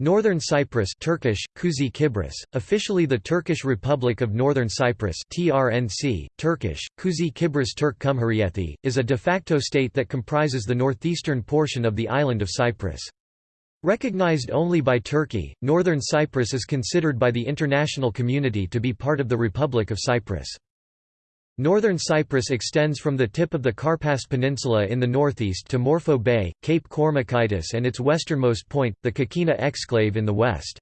Northern Cyprus Turkish, Kuzey Kibris, officially the Turkish Republic of Northern Cyprus TRNC, Turkish, Kuzey Kibris Turk Cumhuriyeti, is a de facto state that comprises the northeastern portion of the island of Cyprus. Recognized only by Turkey, Northern Cyprus is considered by the international community to be part of the Republic of Cyprus. Northern Cyprus extends from the tip of the Karpas Peninsula in the northeast to Morphou Bay, Cape Kormakitis and its westernmost point, the Kokkina exclave in the west.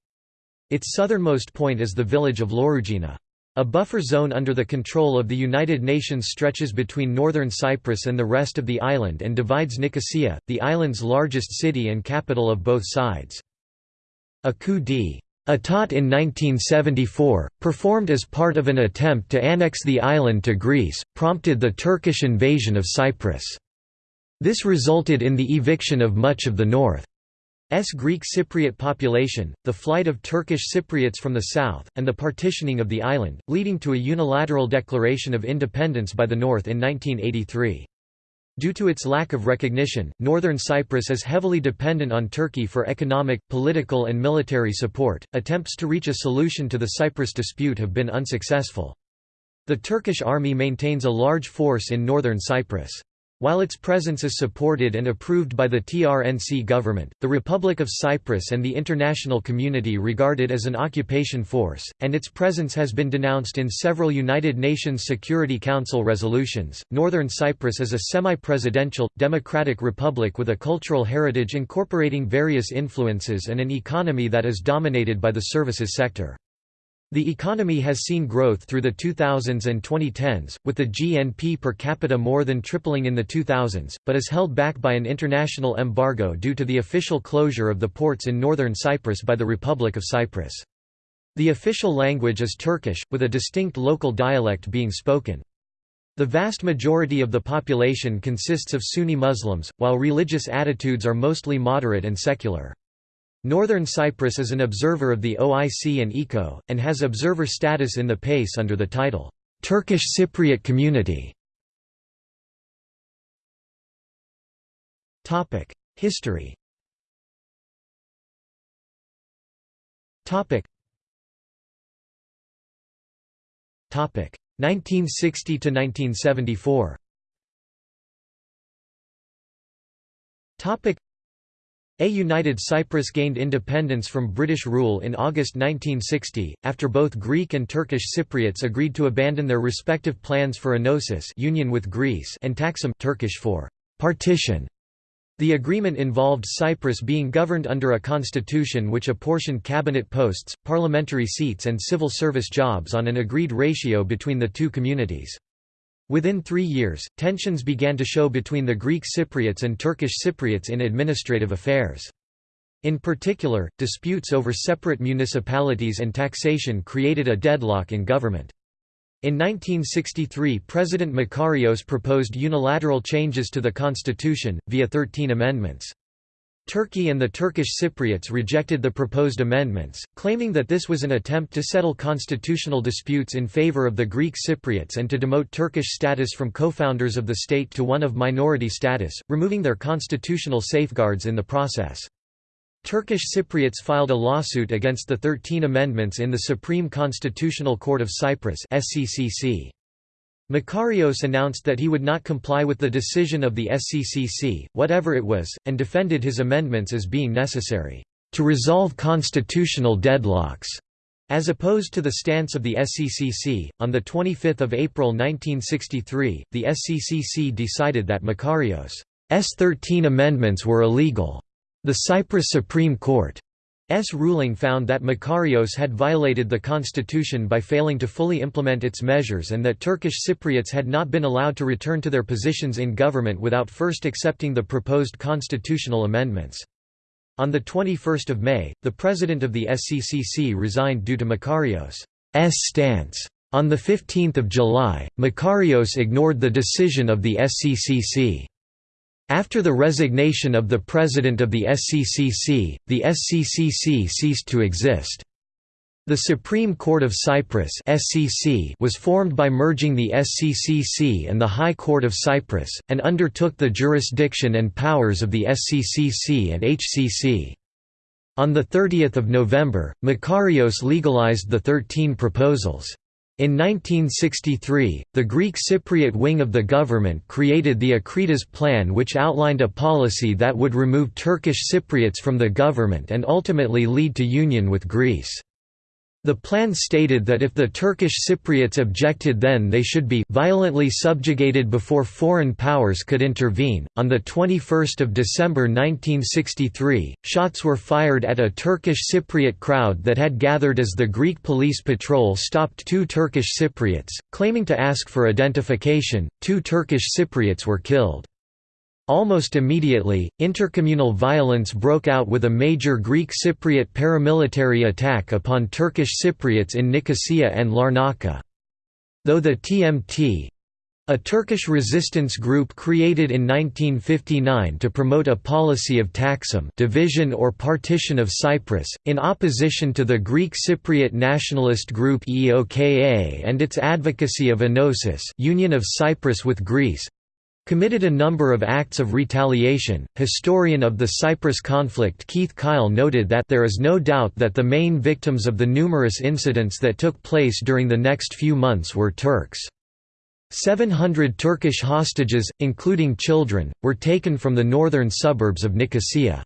Its southernmost point is the village of Louroujina. A buffer zone under the control of the United Nations stretches between northern Cyprus and the rest of the island and divides Nicosia, the island's largest city and capital of both sides. A coup d. Etat in 1974, performed as part of an attempt to annex the island to Greece, prompted the Turkish invasion of Cyprus. This resulted in the eviction of much of the north's Greek Cypriot population, the flight of Turkish Cypriots from the south, and the partitioning of the island, leading to a unilateral declaration of independence by the North in 1983. Due to its lack of recognition, northern Cyprus is heavily dependent on Turkey for economic, political and military support. Attempts to reach a solution to the Cyprus dispute have been unsuccessful. The Turkish army maintains a large force in northern Cyprus. While its presence is supported and approved by the TRNC government, the Republic of Cyprus and the international community regard it as an occupation force, and its presence has been denounced in several United Nations Security Council resolutions. Northern Cyprus is a semi presidential, democratic republic with a cultural heritage incorporating various influences and an economy that is dominated by the services sector. The economy has seen growth through the 2000s and 2010s, with the GNP per capita more than tripling in the 2000s, but is held back by an international embargo due to the official closure of the ports in northern Cyprus by the Republic of Cyprus. The official language is Turkish, with a distinct local dialect being spoken. The vast majority of the population consists of Sunni Muslims, while religious attitudes are mostly moderate and secular. Northern Cyprus is an observer of the OIC and ECO, and has observer status in the PACE under the title, "'Turkish Cypriot Community". History Topic 1960 to 1974 a United Cyprus gained independence from British rule in August 1960, after both Greek and Turkish Cypriots agreed to abandon their respective plans for enosis union with Greece and Taksim Turkish for partition. The agreement involved Cyprus being governed under a constitution which apportioned cabinet posts, parliamentary seats and civil service jobs on an agreed ratio between the two communities. Within three years, tensions began to show between the Greek Cypriots and Turkish Cypriots in administrative affairs. In particular, disputes over separate municipalities and taxation created a deadlock in government. In 1963 President Makarios proposed unilateral changes to the constitution, via 13 amendments. Turkey and the Turkish Cypriots rejected the proposed amendments, claiming that this was an attempt to settle constitutional disputes in favor of the Greek Cypriots and to demote Turkish status from co-founders of the state to one of minority status, removing their constitutional safeguards in the process. Turkish Cypriots filed a lawsuit against the 13 amendments in the Supreme Constitutional Court of Cyprus SCCC. Makarios announced that he would not comply with the decision of the SCCC, whatever it was, and defended his amendments as being necessary to resolve constitutional deadlocks. As opposed to the stance of the SCCC, on 25 April 1963, the SCCC decided that Makarios' 13 amendments were illegal. The Cyprus Supreme Court S ruling found that Makarios had violated the constitution by failing to fully implement its measures and that Turkish Cypriots had not been allowed to return to their positions in government without first accepting the proposed constitutional amendments. On 21 May, the president of the SCCC resigned due to Makarios' stance. On 15 July, Makarios ignored the decision of the SCCC. After the resignation of the president of the SCCC, the SCCC ceased to exist. The Supreme Court of Cyprus (SCC) was formed by merging the SCCC and the High Court of Cyprus, and undertook the jurisdiction and powers of the SCCC and HCC. On 30 November, Makarios legalized the Thirteen Proposals. In 1963, the Greek Cypriot wing of the government created the Akritas Plan which outlined a policy that would remove Turkish Cypriots from the government and ultimately lead to union with Greece. The plan stated that if the Turkish Cypriots objected then they should be violently subjugated before foreign powers could intervene. On the 21st of December 1963, shots were fired at a Turkish Cypriot crowd that had gathered as the Greek police patrol stopped two Turkish Cypriots, claiming to ask for identification. Two Turkish Cypriots were killed. Almost immediately, intercommunal violence broke out with a major Greek Cypriot paramilitary attack upon Turkish Cypriots in Nicosia and Larnaca. Though the TMT a Turkish resistance group created in 1959 to promote a policy of taksim division or partition of Cyprus, in opposition to the Greek Cypriot nationalist group EOKA and its advocacy of enosis union of Cyprus with Greece, committed a number of acts of retaliation. Historian of the Cyprus conflict Keith Kyle noted that there is no doubt that the main victims of the numerous incidents that took place during the next few months were Turks. 700 Turkish hostages, including children, were taken from the northern suburbs of Nicosia.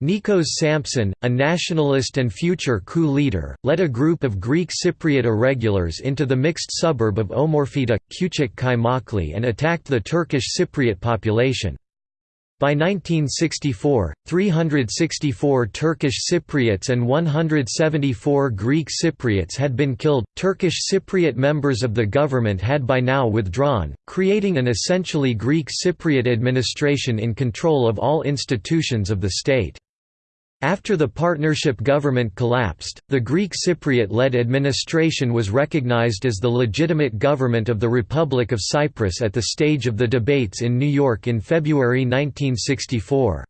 Nikos Sampson, a nationalist and future coup leader, led a group of Greek Cypriot irregulars into the mixed suburb of Omorphita, Küçük Kaymaklı and attacked the Turkish Cypriot population. By 1964, 364 Turkish Cypriots and 174 Greek Cypriots had been killed. Turkish Cypriot members of the government had by now withdrawn, creating an essentially Greek Cypriot administration in control of all institutions of the state. After the partnership government collapsed, the Greek Cypriot-led administration was recognized as the legitimate government of the Republic of Cyprus at the stage of the debates in New York in February 1964.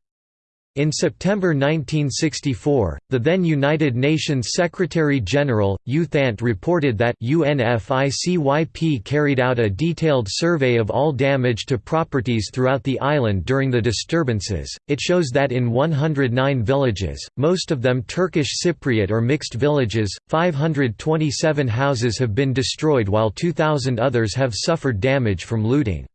In September 1964, the then United Nations Secretary-General, U Thant reported that UNFICYP carried out a detailed survey of all damage to properties throughout the island during the disturbances. It shows that in 109 villages, most of them Turkish Cypriot or mixed villages, 527 houses have been destroyed while 2,000 others have suffered damage from looting.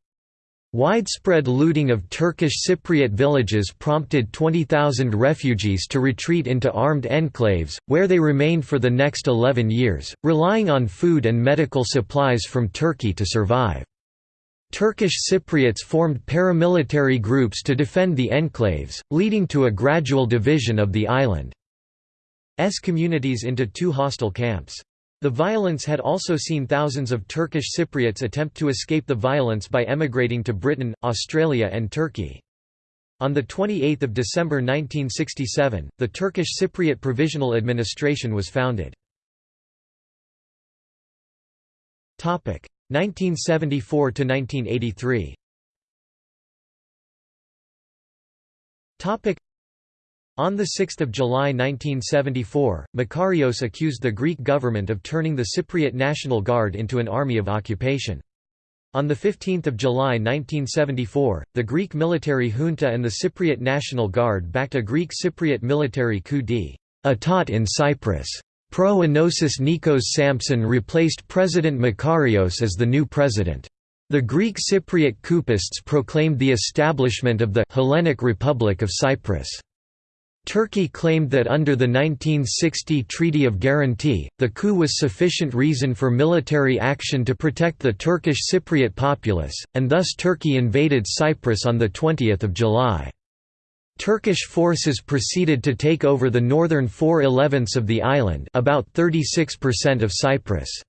Widespread looting of Turkish Cypriot villages prompted 20,000 refugees to retreat into armed enclaves, where they remained for the next 11 years, relying on food and medical supplies from Turkey to survive. Turkish Cypriots formed paramilitary groups to defend the enclaves, leading to a gradual division of the island. island's communities into two hostile camps. The violence had also seen thousands of Turkish Cypriots attempt to escape the violence by emigrating to Britain, Australia and Turkey. On 28 December 1967, the Turkish Cypriot Provisional Administration was founded. 1974–1983 on 6 July 1974, Makarios accused the Greek government of turning the Cypriot National Guard into an army of occupation. On 15 July 1974, the Greek military junta and the Cypriot National Guard backed a Greek Cypriot military coup d'état in Cyprus. Pro-Enosis Nikos Sampson replaced President Makarios as the new president. The Greek Cypriot coupists proclaimed the establishment of the Hellenic Republic of Cyprus. Turkey claimed that under the 1960 Treaty of Guarantee, the coup was sufficient reason for military action to protect the Turkish Cypriot populace, and thus Turkey invaded Cyprus on 20 July. Turkish forces proceeded to take over the northern 4/11ths of the island about 36% of Cyprus'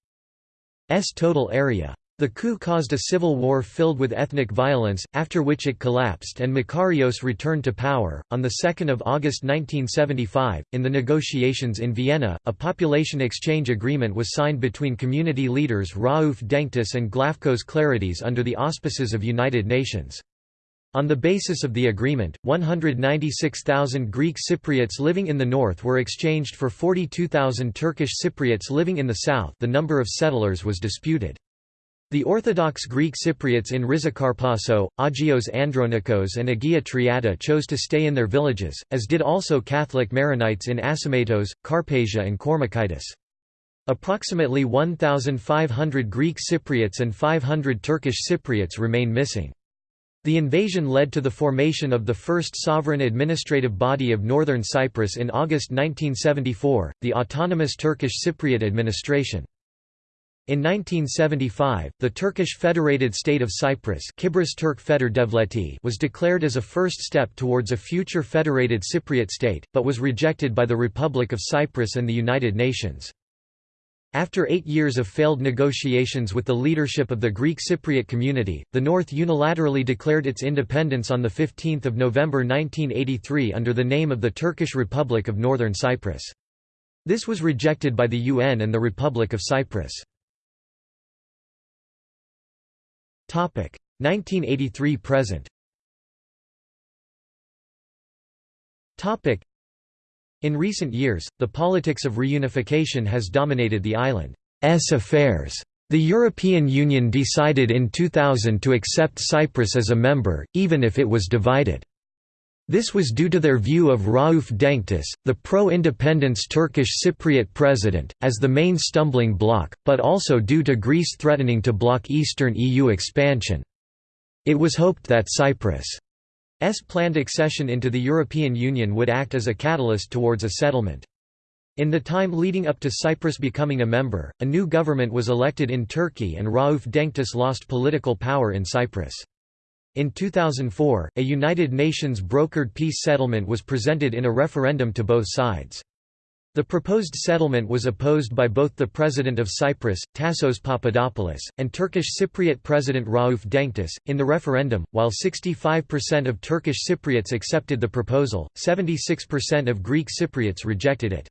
total area. The coup caused a civil war filled with ethnic violence, after which it collapsed and Makarios returned to power. On 2 August 1975, in the negotiations in Vienna, a population exchange agreement was signed between community leaders Rauf Denktaş and Glafcos Clerides under the auspices of United Nations. On the basis of the agreement, 196,000 Greek Cypriots living in the north were exchanged for 42,000 Turkish Cypriots living in the south the number of settlers was disputed. The Orthodox Greek Cypriots in Rizikharpasso, Agios Andronikos and Agia Triada chose to stay in their villages, as did also Catholic Maronites in Asomatos, Carpasia and Kormakitis. Approximately 1,500 Greek Cypriots and 500 Turkish Cypriots remain missing. The invasion led to the formation of the first sovereign administrative body of northern Cyprus in August 1974, the Autonomous Turkish Cypriot Administration. In 1975, the Turkish Federated State of Cyprus Turk Feder Devleti was declared as a first step towards a future federated Cypriot state, but was rejected by the Republic of Cyprus and the United Nations. After eight years of failed negotiations with the leadership of the Greek Cypriot community, the North unilaterally declared its independence on 15 November 1983 under the name of the Turkish Republic of Northern Cyprus. This was rejected by the UN and the Republic of Cyprus. 1983 present In recent years, the politics of reunification has dominated the island's affairs. The European Union decided in 2000 to accept Cyprus as a member, even if it was divided. This was due to their view of Rauf Denktaş, the pro-independence Turkish Cypriot president, as the main stumbling block, but also due to Greece threatening to block eastern EU expansion. It was hoped that Cyprus' planned accession into the European Union would act as a catalyst towards a settlement. In the time leading up to Cyprus becoming a member, a new government was elected in Turkey and Rauf Denktaş lost political power in Cyprus. In 2004, a United Nations brokered peace settlement was presented in a referendum to both sides. The proposed settlement was opposed by both the President of Cyprus, Tassos Papadopoulos, and Turkish Cypriot President Rauf Denktaş. In the referendum, while 65% of Turkish Cypriots accepted the proposal, 76% of Greek Cypriots rejected it.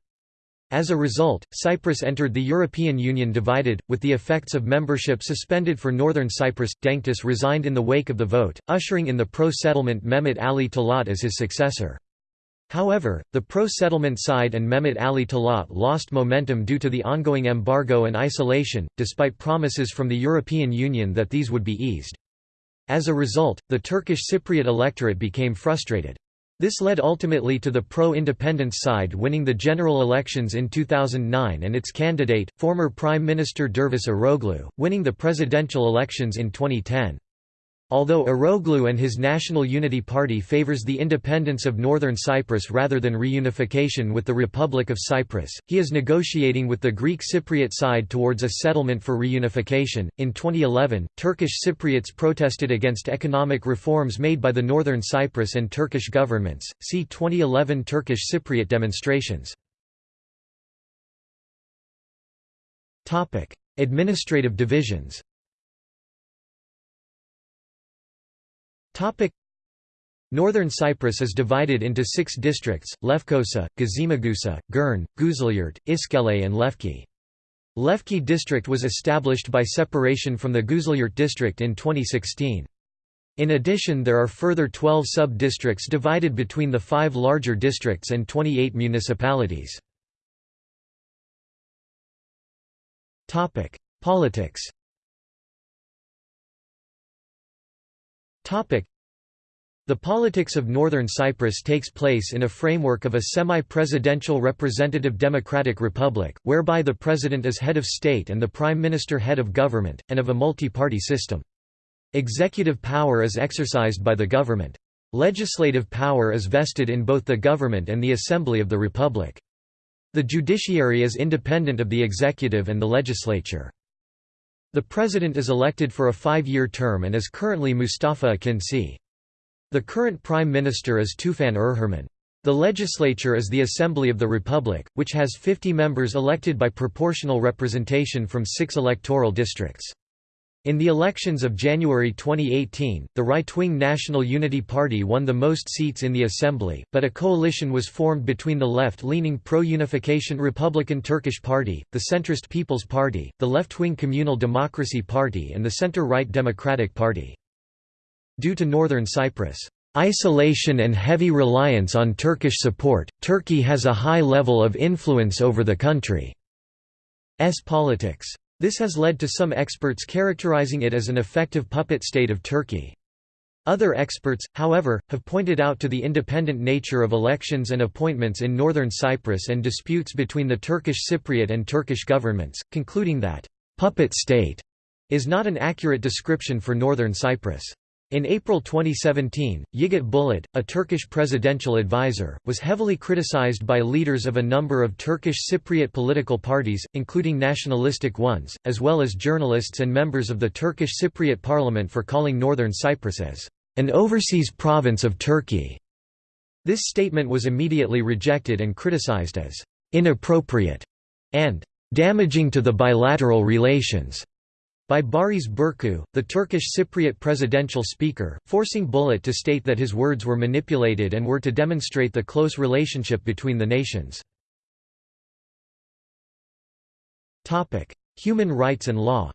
As a result, Cyprus entered the European Union divided, with the effects of membership suspended for northern Cyprus. Denktaş resigned in the wake of the vote, ushering in the pro-settlement Mehmet Ali Talat as his successor. However, the pro-settlement side and Mehmet Ali Talat lost momentum due to the ongoing embargo and isolation, despite promises from the European Union that these would be eased. As a result, the Turkish Cypriot electorate became frustrated. This led ultimately to the pro-independence side winning the general elections in 2009 and its candidate, former Prime Minister Dervis Eroglu, winning the presidential elections in 2010. Although Eroglu and his National Unity Party favors the independence of Northern Cyprus rather than reunification with the Republic of Cyprus, he is negotiating with the Greek Cypriot side towards a settlement for reunification. In 2011, Turkish Cypriots protested against economic reforms made by the Northern Cyprus and Turkish governments. See 2011 Turkish Cypriot demonstrations. Topic: Administrative divisions. Topic Northern Cyprus is divided into six districts, Lefkosa, Gazimagusa, Girne, Güzelyurt, Iskele and Lefke. Lefke district was established by separation from the Güzelyurt district in 2016. In addition there are further 12 sub-districts divided between the five larger districts and 28 municipalities. Politics the politics of Northern Cyprus takes place in a framework of a semi-presidential representative democratic republic, whereby the president is head of state and the prime minister head of government, and of a multi-party system. Executive power is exercised by the government. Legislative power is vested in both the government and the assembly of the republic. The judiciary is independent of the executive and the legislature. The president is elected for a five-year term and is currently Mustafa Akinci. The current prime minister is Tufan Erhürman. The legislature is the Assembly of the Republic, which has 50 members elected by proportional representation from six electoral districts. In the elections of January 2018, the right-wing National Unity Party won the most seats in the assembly, but a coalition was formed between the left-leaning pro-unification Republican Turkish Party, the centrist People's Party, the left-wing Communal Democracy Party and the center-right Democratic Party. Due to northern Cyprus' isolation and heavy reliance on Turkish support, Turkey has a high level of influence over the country's politics. This has led to some experts characterizing it as an effective puppet state of Turkey. Other experts, however, have pointed out to the independent nature of elections and appointments in northern Cyprus and disputes between the Turkish Cypriot and Turkish governments, concluding that, "...puppet state," is not an accurate description for northern Cyprus. In April 2017, Yiğit Bulut, a Turkish presidential advisor, was heavily criticized by leaders of a number of Turkish Cypriot political parties, including nationalistic ones, as well as journalists and members of the Turkish Cypriot parliament for calling northern Cyprus as an overseas province of Turkey. This statement was immediately rejected and criticized as inappropriate and damaging to the bilateral relations by Baris Burcu, the Turkish Cypriot presidential speaker, forcing Bulut to state that his words were manipulated and were to demonstrate the close relationship between the nations. Human rights and law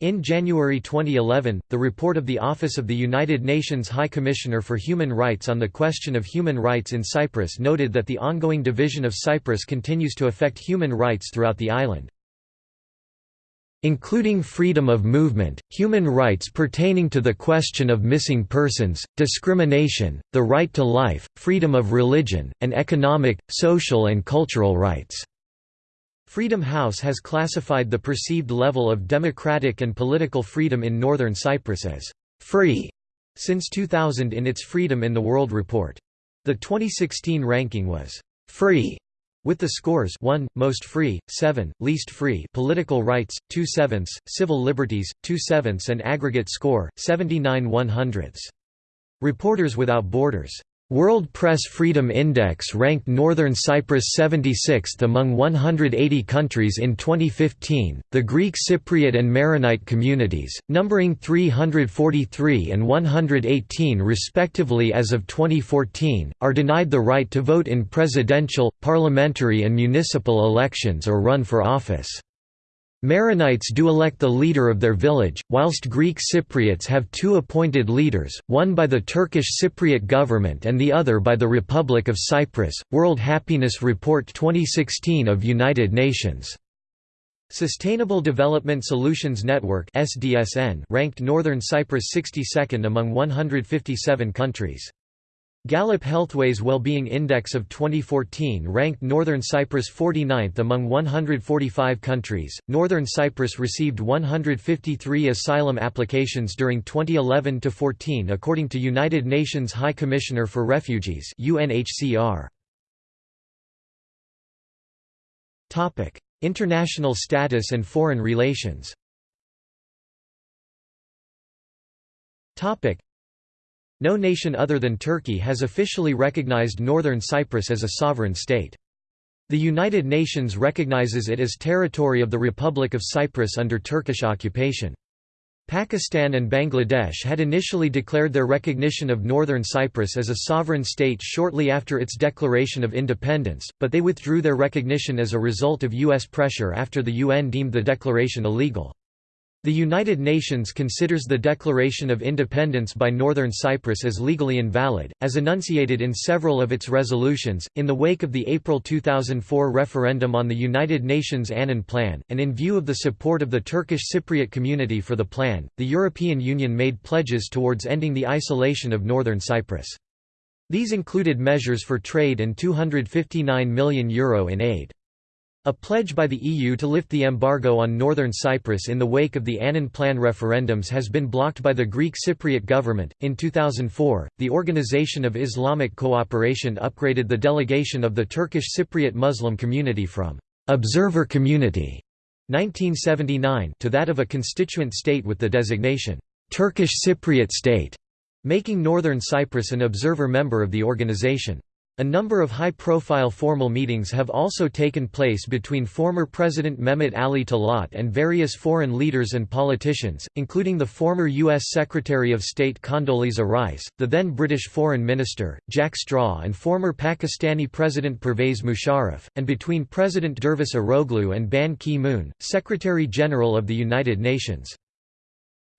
in January 2011, the report of the Office of the United Nations High Commissioner for Human Rights on the question of human rights in Cyprus noted that the ongoing division of Cyprus continues to affect human rights throughout the island. Including freedom of movement, human rights pertaining to the question of missing persons, discrimination, the right to life, freedom of religion, and economic, social and cultural rights. Freedom House has classified the perceived level of democratic and political freedom in northern Cyprus as «free» since 2000 in its Freedom in the World report. The 2016 ranking was «free» with the scores 1 most free 7 least free political rights 2 sevenths civil liberties 2 sevenths and aggregate score 79 100ths reporters without borders World Press Freedom Index ranked Northern Cyprus 76th among 180 countries in 2015. The Greek Cypriot and Maronite communities, numbering 343 and 118 respectively as of 2014, are denied the right to vote in presidential, parliamentary, and municipal elections or run for office. Maronites do elect the leader of their village, whilst Greek Cypriots have two appointed leaders, one by the Turkish Cypriot government and the other by the Republic of Cyprus. World Happiness Report 2016 of United Nations. Sustainable Development Solutions Network ranked Northern Cyprus 62nd among 157 countries. Gallup Healthways Wellbeing Index of 2014 ranked Northern Cyprus 49th among 145 countries. Northern Cyprus received 153 asylum applications during 2011 to 14 according to United Nations High Commissioner for Refugees (UNHCR). Topic: International status and foreign relations. Topic: no nation other than Turkey has officially recognized Northern Cyprus as a sovereign state. The United Nations recognizes it as territory of the Republic of Cyprus under Turkish occupation. Pakistan and Bangladesh had initially declared their recognition of Northern Cyprus as a sovereign state shortly after its declaration of independence, but they withdrew their recognition as a result of U.S. pressure after the UN deemed the declaration illegal. The United Nations considers the Declaration of Independence by Northern Cyprus as legally invalid, as enunciated in several of its resolutions. In the wake of the April 2004 referendum on the United Nations Annan Plan, and in view of the support of the Turkish Cypriot community for the plan, the European Union made pledges towards ending the isolation of Northern Cyprus. These included measures for trade and €259 million Euro in aid. A pledge by the EU to lift the embargo on northern Cyprus in the wake of the Annan Plan referendums has been blocked by the Greek Cypriot government. In 2004, the Organization of Islamic Cooperation upgraded the delegation of the Turkish Cypriot Muslim community from observer community 1979 to that of a constituent state with the designation Turkish Cypriot state, making northern Cyprus an observer member of the organization. A number of high-profile formal meetings have also taken place between former President Mehmet Ali Talat and various foreign leaders and politicians, including the former U.S. Secretary of State Condoleezza Rice, the then British Foreign Minister, Jack Straw and former Pakistani President Pervez Musharraf, and between President Dervis Eroglu and Ban Ki-moon, Secretary-General of the United Nations.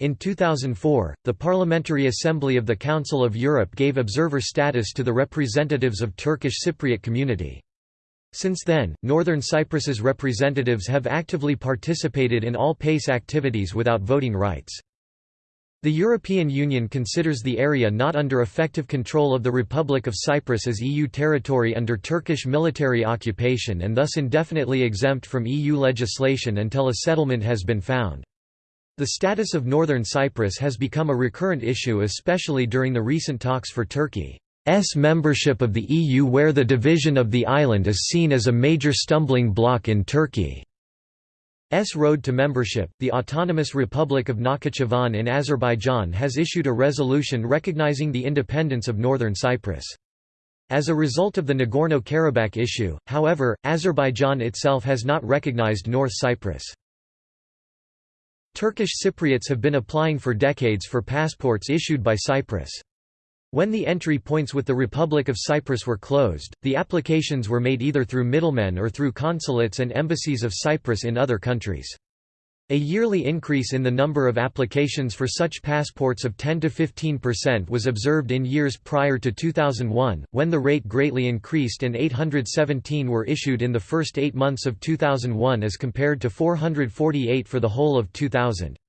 In 2004, the Parliamentary Assembly of the Council of Europe gave observer status to the representatives of Turkish Cypriot community. Since then, Northern Cyprus's representatives have actively participated in all PACE activities without voting rights. The European Union considers the area not under effective control of the Republic of Cyprus as EU territory under Turkish military occupation and thus indefinitely exempt from EU legislation until a settlement has been found. The status of Northern Cyprus has become a recurrent issue especially during the recent talks for Turkey. S membership of the EU where the division of the island is seen as a major stumbling block in Turkey's road to membership. The Autonomous Republic of Nakhchivan in Azerbaijan has issued a resolution recognizing the independence of northern Cyprus. As a result of the Nagorno-Karabakh issue, however, Azerbaijan itself has not recognized North Cyprus. Turkish Cypriots have been applying for decades for passports issued by Cyprus. When the entry points with the Republic of Cyprus were closed, the applications were made either through middlemen or through consulates and embassies of Cyprus in other countries. A yearly increase in the number of applications for such passports of 10 to 15% was observed in years prior to 2001, when the rate greatly increased and 817 were issued in the first eight months of 2001 as compared to 448 for the whole of 2000.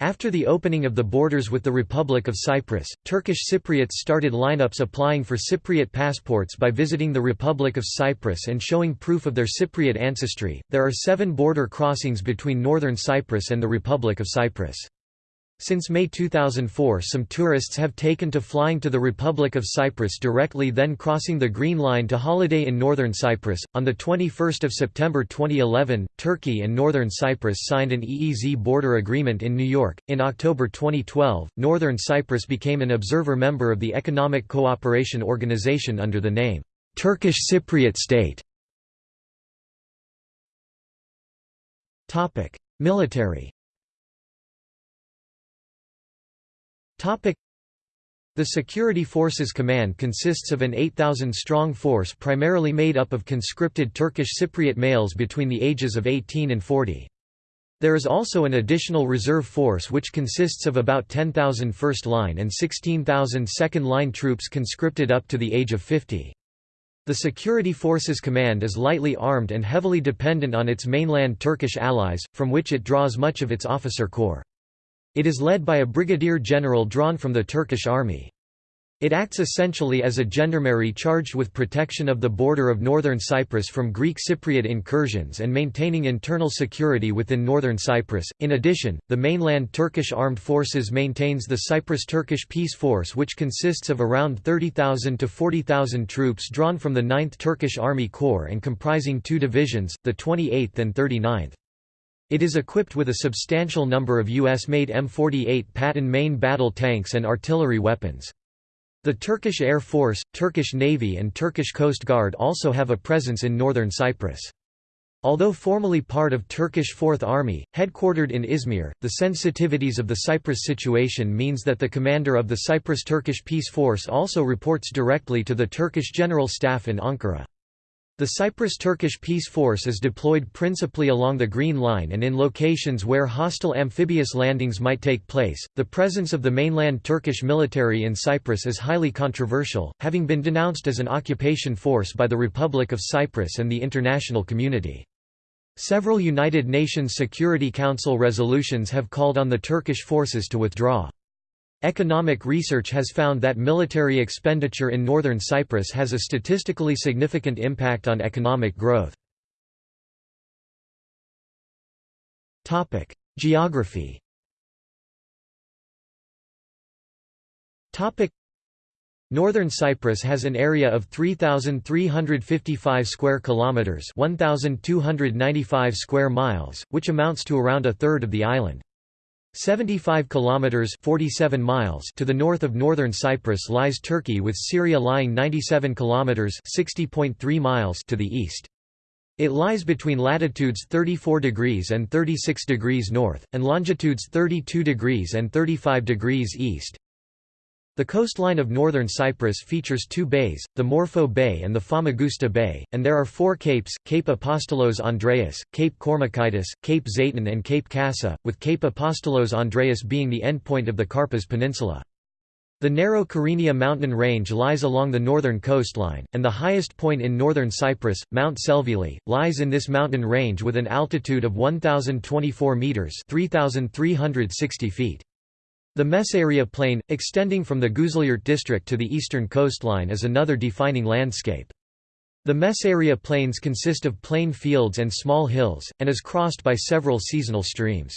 After the opening of the borders with the Republic of Cyprus, Turkish Cypriots started lineups applying for Cypriot passports by visiting the Republic of Cyprus and showing proof of their Cypriot ancestry. There are seven border crossings between northern Cyprus and the Republic of Cyprus. Since May 2004 some tourists have taken to flying to the Republic of Cyprus directly then crossing the Green Line to holiday in northern Cyprus. On 21 September 2011, Turkey and northern Cyprus signed an EEZ border agreement in New York. In October 2012, northern Cyprus became an observer member of the Economic Cooperation Organization under the name, Turkish Cypriot State. Military The Security Forces Command consists of an 8,000-strong force primarily made up of conscripted Turkish Cypriot males between the ages of 18 and 40. There is also an additional reserve force which consists of about 10,000 first-line and 16,000 second-line troops conscripted up to the age of 50. The Security Forces Command is lightly armed and heavily dependent on its mainland Turkish allies, from which it draws much of its officer corps. It is led by a brigadier general drawn from the Turkish army. It acts essentially as a gendarmerie charged with protection of the border of northern Cyprus from Greek Cypriot incursions and maintaining internal security within northern Cyprus. In addition, the mainland Turkish armed forces maintains the Cyprus-Turkish Peace Force which consists of around 30,000 to 40,000 troops drawn from the 9th Turkish Army Corps and comprising two divisions, the 28th and 39th. It is equipped with a substantial number of US-made M48 Patton main battle tanks and artillery weapons. The Turkish Air Force, Turkish Navy and Turkish Coast Guard also have a presence in northern Cyprus. Although formally part of Turkish Fourth Army, headquartered in Izmir, the sensitivities of the Cyprus situation means that the commander of the Cyprus-Turkish Peace Force also reports directly to the Turkish General Staff in Ankara. The Cyprus-Turkish Peace Force is deployed principally along the Green Line and in locations where hostile amphibious landings might take place. The presence of the mainland Turkish military in Cyprus is highly controversial, having been denounced as an occupation force by the Republic of Cyprus and the international community. Several United Nations Security Council resolutions have called on the Turkish forces to withdraw. Economic research has found that military expenditure in northern Cyprus has a statistically significant impact on economic growth. Geography Northern Cyprus has an area of 3355 square kilometers, 1295 square miles, which amounts to around a third of the island. 75 kilometers 47 miles to the north of northern Cyprus lies Turkey with Syria lying 97 kilometers 60.3 miles to the east. It lies between latitudes 34 degrees and 36 degrees north and longitudes 32 degrees and 35 degrees east. The coastline of northern Cyprus features two bays, the Morphou Bay and the Famagusta Bay, and there are four capes, Cape Apostolos Andreas, Cape Kormakitis, Cape Zeytin and Cape Kassa, with Cape Apostolos Andreas being the endpoint of the Karpas Peninsula. The narrow Kyrenia mountain range lies along the northern coastline, and the highest point in northern Cyprus, Mount Selvili, lies in this mountain range with an altitude of 1,024 metres 3,360 feet. The Mesaoria Plain, extending from the Güzelyurt district to the eastern coastline is another defining landscape. The Mesaoria Plains consist of plain fields and small hills, and is crossed by several seasonal streams.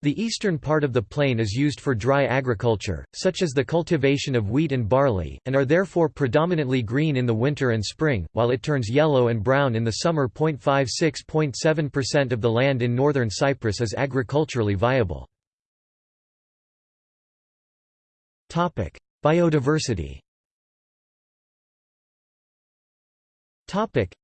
The eastern part of the plain is used for dry agriculture, such as the cultivation of wheat and barley, and are therefore predominantly green in the winter and spring, while it turns yellow and brown in the summer. 56.7% of the land in northern Cyprus is agriculturally viable. Biodiversity Topic: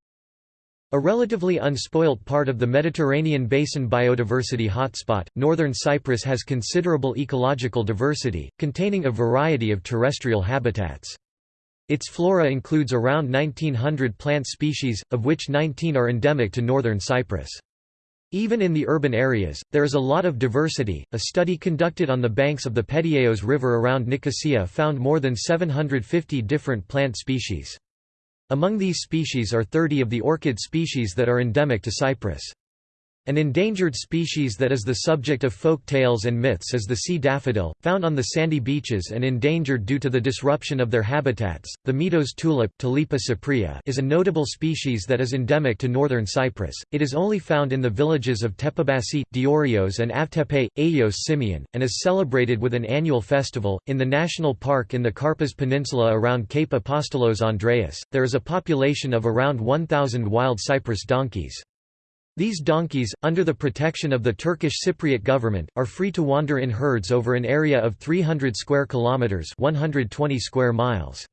a relatively unspoilt part of the Mediterranean basin biodiversity hotspot, northern Cyprus has considerable ecological diversity, containing a variety of terrestrial habitats. Its flora includes around 1900 plant species, of which 19 are endemic to northern Cyprus. Even in the urban areas, there is a lot of diversity. A study conducted on the banks of the Pedieos River around Nicosia found more than 750 different plant species. Among these species are 30 of the orchid species that are endemic to Cyprus. An endangered species that is the subject of folk tales and myths is the sea daffodil, found on the sandy beaches and endangered due to the disruption of their habitats. The Meadows tulip is a notable species that is endemic to northern Cyprus. It is only found in the villages of Tepabasi, Diorios, and Avtepe, Ayios Simeon, and is celebrated with an annual festival. In the national park in the Karpas Peninsula around Cape Apostolos Andreas, there is a population of around 1,000 wild Cyprus donkeys. These donkeys, under the protection of the Turkish Cypriot government, are free to wander in herds over an area of 300 square kilometers, 120 square miles.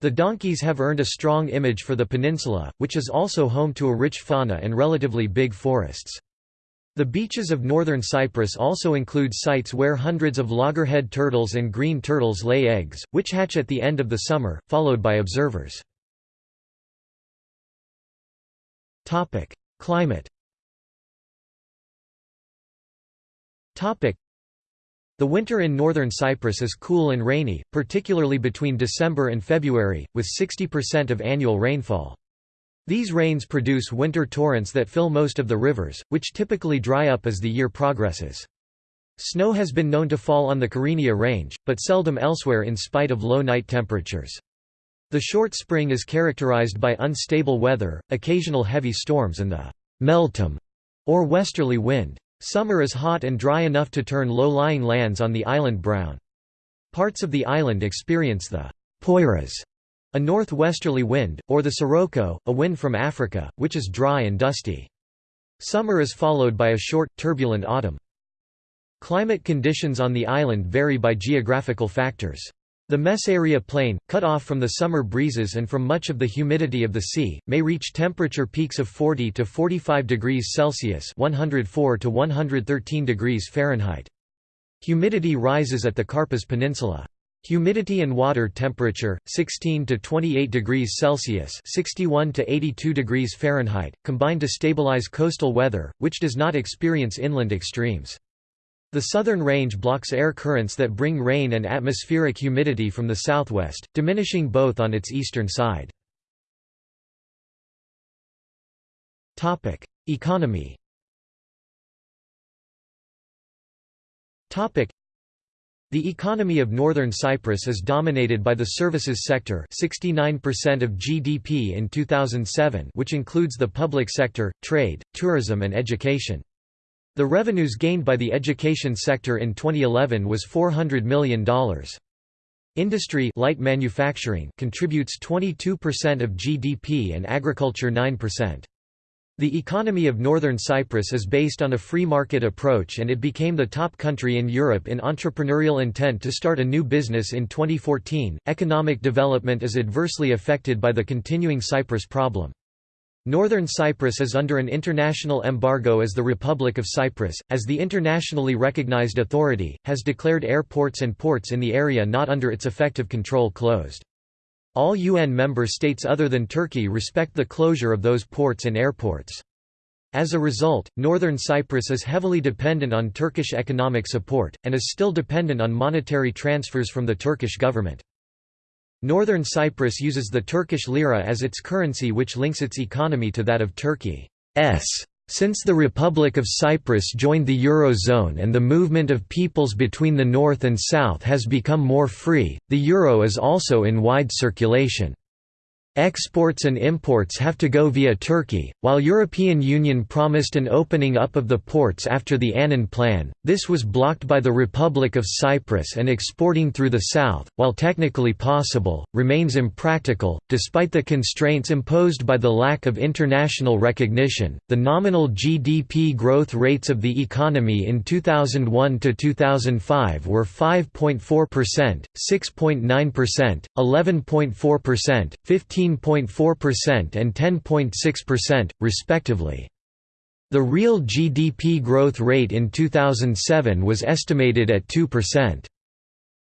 The donkeys have earned a strong image for the peninsula, which is also home to a rich fauna and relatively big forests. The beaches of northern Cyprus also include sites where hundreds of loggerhead turtles and green turtles lay eggs, which hatch at the end of the summer, followed by observers. Climate The winter in northern Cyprus is cool and rainy, particularly between December and February, with 60% of annual rainfall. These rains produce winter torrents that fill most of the rivers, which typically dry up as the year progresses. Snow has been known to fall on the Kyrenia range, but seldom elsewhere in spite of low night temperatures. The short spring is characterized by unstable weather, occasional heavy storms and the meltem, or westerly wind. Summer is hot and dry enough to turn low-lying lands on the island brown. Parts of the island experience the poiras, a northwesterly wind, or the sirocco, a wind from Africa, which is dry and dusty. Summer is followed by a short, turbulent autumn. Climate conditions on the island vary by geographical factors. The Mesaoria Plain, cut off from the summer breezes and from much of the humidity of the sea, may reach temperature peaks of 40 to 45 degrees Celsius (104 to 113 degrees Fahrenheit). Humidity rises at the Karpas Peninsula. Humidity and water temperature 16 to 28 degrees Celsius (61 to 82 degrees Fahrenheit) combine to stabilize coastal weather, which does not experience inland extremes. The southern range blocks air currents that bring rain and atmospheric humidity from the southwest, diminishing both on its eastern side. Economy the economy of northern Cyprus is dominated by the services sector 69% of GDP in 2007 which includes the public sector, trade, tourism and education. The revenues gained by the education sector in 2011 was $400 million. Industry light manufacturing contributes 22% of GDP and agriculture 9%. The economy of northern Cyprus is based on a free market approach and it became the top country in Europe in entrepreneurial intent to start a new business in 2014. Economic development is adversely affected by the continuing Cyprus problem. Northern Cyprus is under an international embargo as the Republic of Cyprus, as the internationally recognized authority, has declared airports and ports in the area not under its effective control closed. All UN member states other than Turkey respect the closure of those ports and airports. As a result, northern Cyprus is heavily dependent on Turkish economic support, and is still dependent on monetary transfers from the Turkish government. Northern Cyprus uses the Turkish lira as its currency which links its economy to that of Turkey. Since the Republic of Cyprus joined the Eurozone and the movement of peoples between the north and south has become more free, the euro is also in wide circulation. Exports and imports have to go via Turkey. While European Union promised an opening up of the ports after the Annan Plan, this was blocked by the Republic of Cyprus and exporting through the south, while technically possible, remains impractical. Despite the constraints imposed by the lack of international recognition, the nominal GDP growth rates of the economy in 2001 to 2005 were 5.4%, 6.9%, 11.4%, 15 15.4% and 10.6%, respectively. The real GDP growth rate in 2007 was estimated at 2%.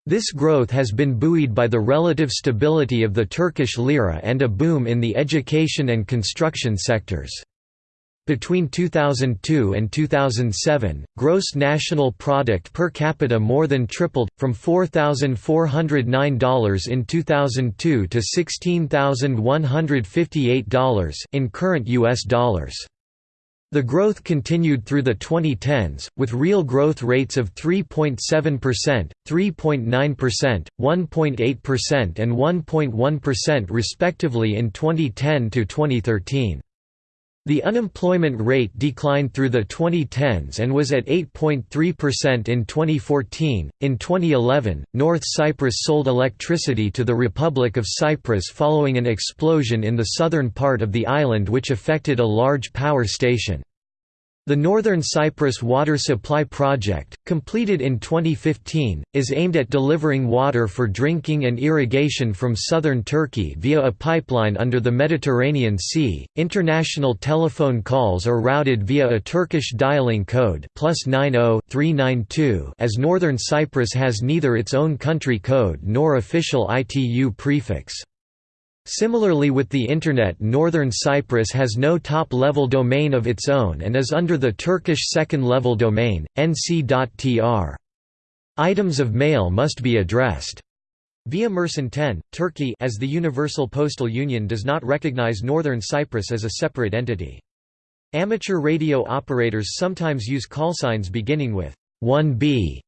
This growth has been buoyed by the relative stability of the Turkish lira and a boom in the education and construction sectors. Between 2002 and 2007, gross national product per capita more than tripled, from $4,409 in 2002 to $16,158 in current U.S. dollars. The growth continued through the 2010s, with real growth rates of 3.7%, 3.9%, 1.8% and 1.1% respectively in 2010 to 2013. The unemployment rate declined through the 2010s and was at 8.3% in 2014. In 2011, North Cyprus sold electricity to the Republic of Cyprus following an explosion in the southern part of the island which affected a large power station. The Northern Cyprus Water Supply Project, completed in 2015, is aimed at delivering water for drinking and irrigation from southern Turkey via a pipeline under the Mediterranean Sea. International telephone calls are routed via a Turkish dialing code +90 as Northern Cyprus has neither its own country code nor official ITU prefix. Similarly with the Internet Northern Cyprus has no top-level domain of its own and is under the Turkish second-level domain, nc.tr. Items of mail must be addressed. Via Mersin 10, Turkey as the Universal Postal Union does not recognize Northern Cyprus as a separate entity. Amateur radio operators sometimes use callsigns beginning with 1B,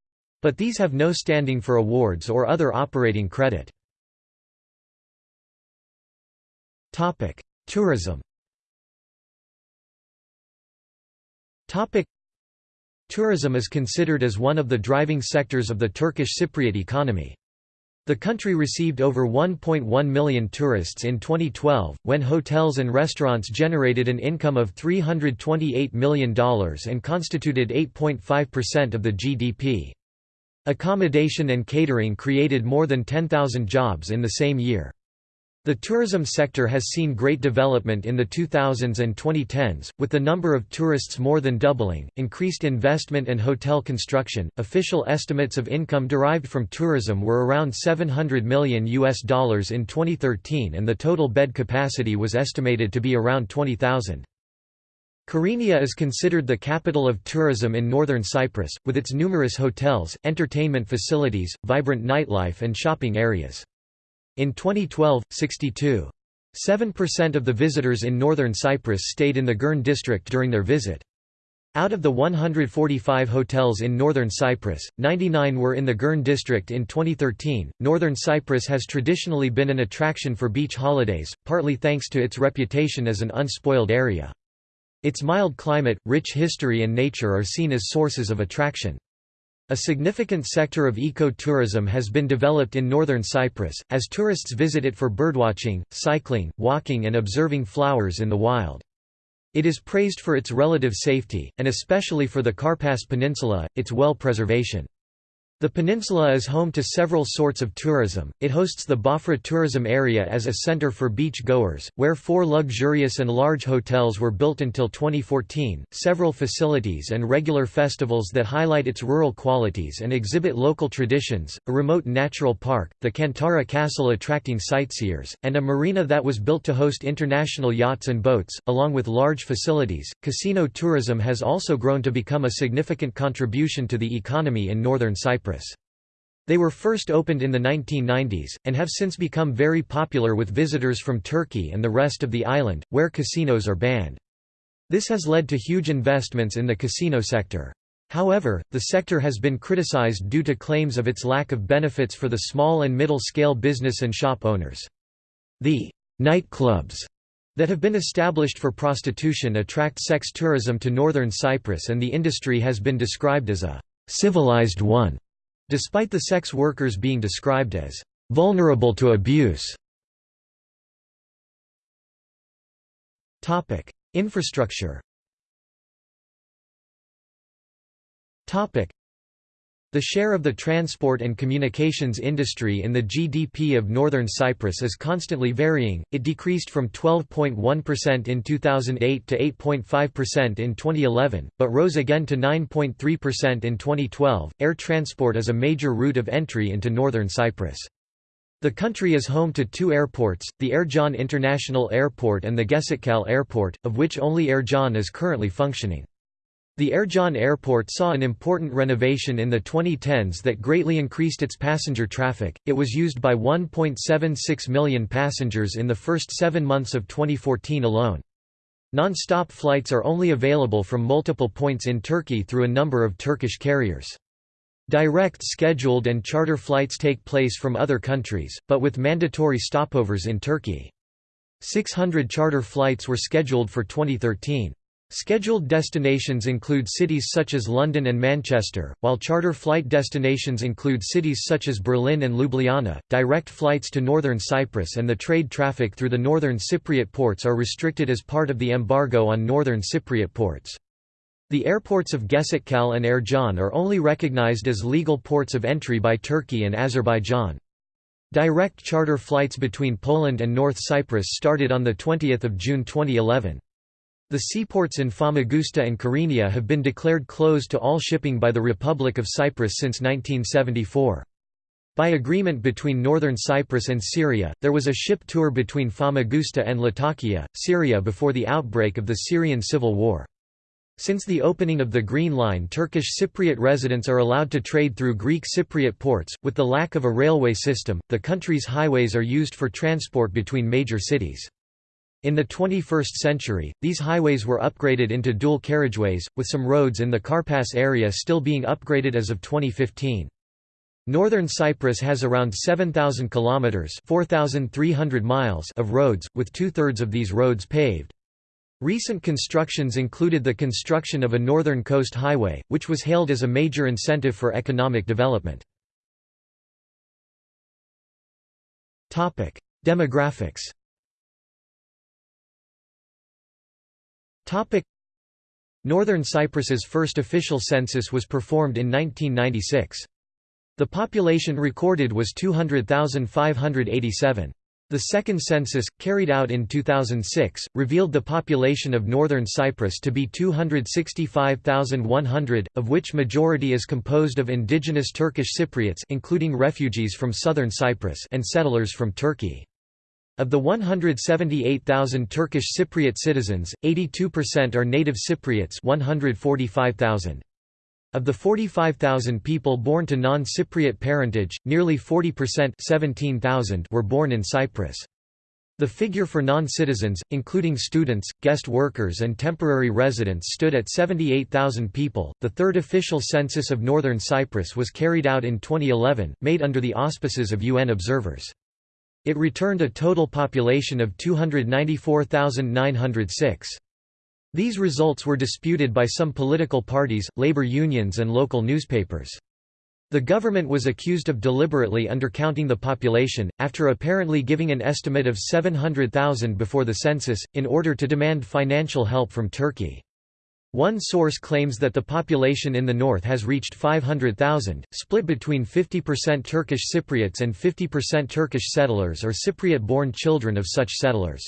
but these have no standing for awards or other operating credit. Topic: Tourism. Topic: Tourism is considered as one of the driving sectors of the Turkish Cypriot economy. The country received over 1.1 million tourists in 2012, when hotels and restaurants generated an income of $328 million and constituted 8.5% of the GDP. Accommodation and catering created more than 10,000 jobs in the same year. The tourism sector has seen great development in the 2000s and 2010s, with the number of tourists more than doubling, increased investment and hotel construction. Official estimates of income derived from tourism were around 700 million US dollars in 2013 and the total bed capacity was estimated to be around 20,000. Kyrenia is considered the capital of tourism in northern Cyprus, with its numerous hotels, entertainment facilities, vibrant nightlife and shopping areas. In 2012, 62.7% of the visitors in northern Cyprus stayed in the Girne district during their visit. Out of the 145 hotels in northern Cyprus, 99 were in the Girne district in 2013. Northern Cyprus has traditionally been an attraction for beach holidays, partly thanks to its reputation as an unspoiled area. Its mild climate, rich history, and nature are seen as sources of attraction. A significant sector of eco-tourism has been developed in northern Cyprus, as tourists visit it for birdwatching, cycling, walking and observing flowers in the wild. It is praised for its relative safety, and especially for the Karpas Peninsula, its well preservation. The peninsula is home to several sorts of tourism. It hosts the Bafra tourism area as a center for beach goers, where four luxurious and large hotels were built until 2014, several facilities and regular festivals that highlight its rural qualities and exhibit local traditions, a remote natural park, the Kantara Castle attracting sightseers, and a marina that was built to host international yachts and boats, along with large facilities. Casino tourism has also grown to become a significant contribution to the economy in northern Cyprus. They were first opened in the 1990s, and have since become very popular with visitors from Turkey and the rest of the island, where casinos are banned. This has led to huge investments in the casino sector. However, the sector has been criticized due to claims of its lack of benefits for the small and middle-scale business and shop owners. The nightclubs that have been established for prostitution attract sex tourism to northern Cyprus and the industry has been described as a civilized one. Despite the sex workers being described as vulnerable to abuse. Infrastructure. The share of the transport and communications industry in the GDP of Northern Cyprus is constantly varying, it decreased from 12.1% in 2008 to 8.5% in 2011, but rose again to 9.3% in 2012. Air transport is a major route of entry into Northern Cyprus. The country is home to two airports, the Ercan International Airport and the Geçitkale Airport, of which only Ercan is currently functioning. The Ercan Airport saw an important renovation in the 2010s that greatly increased its passenger traffic. It was used by 1.76 million passengers in the first seven months of 2014 alone. Non-stop flights are only available from multiple points in Turkey through a number of Turkish carriers. Direct scheduled and charter flights take place from other countries, but with mandatory stopovers in Turkey. 600 charter flights were scheduled for 2013. Scheduled destinations include cities such as London and Manchester, while charter flight destinations include cities such as Berlin and Ljubljana. Direct flights to northern Cyprus and the trade traffic through the northern Cypriot ports are restricted as part of the embargo on northern Cypriot ports. The airports of Geçitkale and Ercan are only recognized as legal ports of entry by Turkey and Azerbaijan. Direct charter flights between Poland and North Cyprus started on 20 June 2011. The seaports in Famagusta and Kyrenia have been declared closed to all shipping by the Republic of Cyprus since 1974. By agreement between northern Cyprus and Syria, there was a ship tour between Famagusta and Latakia, Syria before the outbreak of the Syrian civil war. Since the opening of the Green Line Turkish Cypriot residents are allowed to trade through Greek Cypriot ports. With the lack of a railway system, the country's highways are used for transport between major cities. In the 21st century, these highways were upgraded into dual carriageways, with some roads in the Karpas area still being upgraded as of 2015. Northern Cyprus has around 7,000 kilometers (4,300 miles) of roads, with two-thirds of these roads paved. Recent constructions included the construction of a northern coast highway, which was hailed as a major incentive for economic development. Topic: Northern Cyprus's first official census was performed in 1996. The population recorded was 200,587. The second census, carried out in 2006, revealed the population of northern Cyprus to be 265,100, of which majority is composed of indigenous Turkish Cypriots including refugees from southern Cyprus and settlers from Turkey. Of the 178,000 Turkish Cypriot citizens, 82% are native Cypriots 145,000. Of the 45,000 people born to non-Cypriot parentage, nearly 40% 17,000 were born in Cyprus. The figure for non-citizens, including students, guest workers and temporary residents stood at 78,000 people. The third official census of northern Cyprus was carried out in 2011, made under the auspices of UN observers. It returned a total population of 294,906. These results were disputed by some political parties, labor unions and local newspapers. The government was accused of deliberately undercounting the population, after apparently giving an estimate of 700,000 before the census, in order to demand financial help from Turkey. One source claims that the population in the north has reached 500,000, split between 50% Turkish Cypriots and 50% Turkish settlers or Cypriot-born children of such settlers.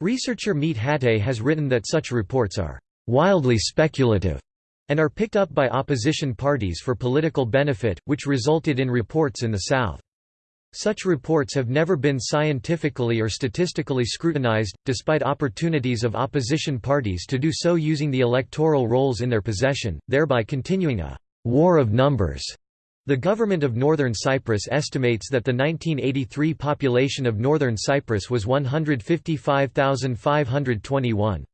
Researcher Mete Hatay has written that such reports are «wildly speculative» and are picked up by opposition parties for political benefit, which resulted in reports in the south. Such reports have never been scientifically or statistically scrutinized, despite opportunities of opposition parties to do so using the electoral rolls in their possession, thereby continuing a «war of numbers». The government of Northern Cyprus estimates that the 1983 population of Northern Cyprus was 155,521.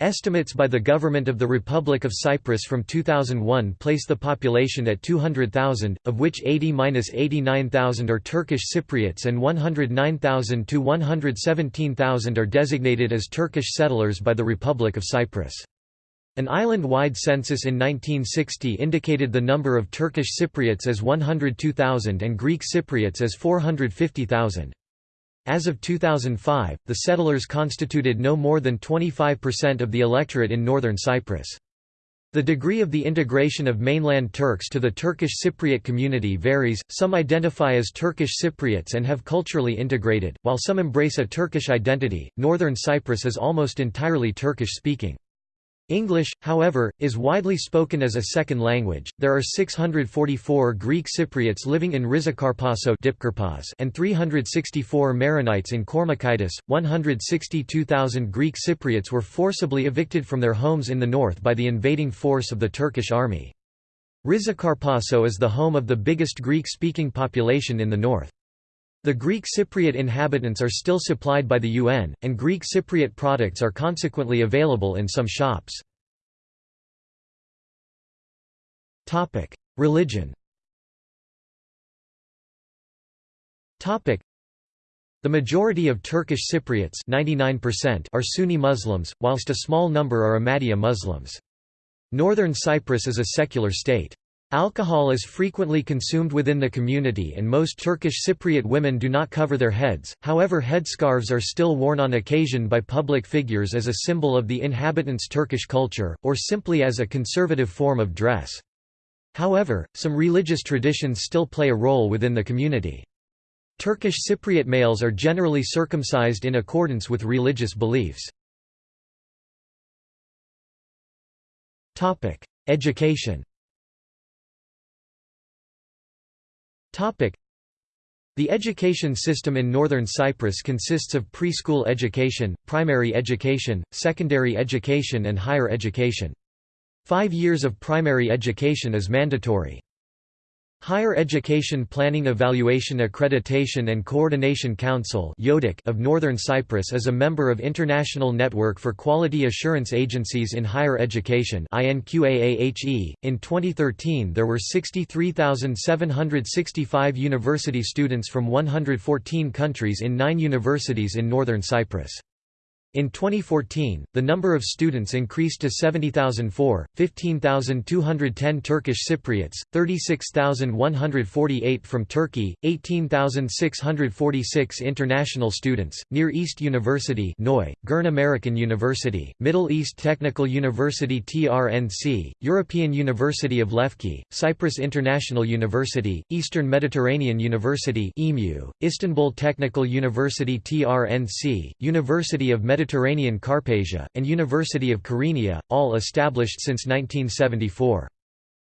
Estimates by the Government of the Republic of Cyprus from 2001 place the population at 200,000, of which 80–89,000 are Turkish Cypriots and 109,000 to 117,000 are designated as Turkish settlers by the Republic of Cyprus. An island-wide census in 1960 indicated the number of Turkish Cypriots as 102,000 and Greek Cypriots as 450,000. As of 2005, the settlers constituted no more than 25% of the electorate in northern Cyprus. The degree of the integration of mainland Turks to the Turkish Cypriot community varies, some identify as Turkish Cypriots and have culturally integrated, while some embrace a Turkish identity. Northern Cyprus is almost entirely Turkish speaking. English, however, is widely spoken as a second language. There are 644 Greek Cypriots living in Rizokarpasso and 364 Maronites in Kormakitis. 162,000 Greek Cypriots were forcibly evicted from their homes in the north by the invading force of the Turkish army. Rizokarpasso is the home of the biggest Greek-speaking population in the north. The Greek Cypriot inhabitants are still supplied by the UN, and Greek Cypriot products are consequently available in some shops. Religion The majority of Turkish Cypriots 99% are Sunni Muslims, whilst a small number are Ahmadiyya Muslims. Northern Cyprus is a secular state. Alcohol is frequently consumed within the community and most Turkish Cypriot women do not cover their heads, however headscarves are still worn on occasion by public figures as a symbol of the inhabitants' Turkish culture, or simply as a conservative form of dress. However, some religious traditions still play a role within the community. Turkish Cypriot males are generally circumcised in accordance with religious beliefs. Education The education system in northern Cyprus consists of preschool education, primary education, secondary education and higher education. Five years of primary education is mandatory. Higher Education Planning Evaluation Accreditation and Coordination Council of Northern Cyprus is a member of International Network for Quality Assurance Agencies in Higher Education In 2013 there were 63,765 university students from 114 countries in nine universities in Northern Cyprus. In 2014, the number of students increased to 70,004, 15,210 Turkish Cypriots, 36,148 from Turkey, 18,646 international students. Near East University, Noi, Girne American University, Middle East Technical University TRNC, European University of Lefke, Cyprus International University, Eastern Mediterranean University EMU, Istanbul Technical University TRNC, University of Mediterranean Mediterranean Karpasia, and University of Kyrenia, all established since 1974.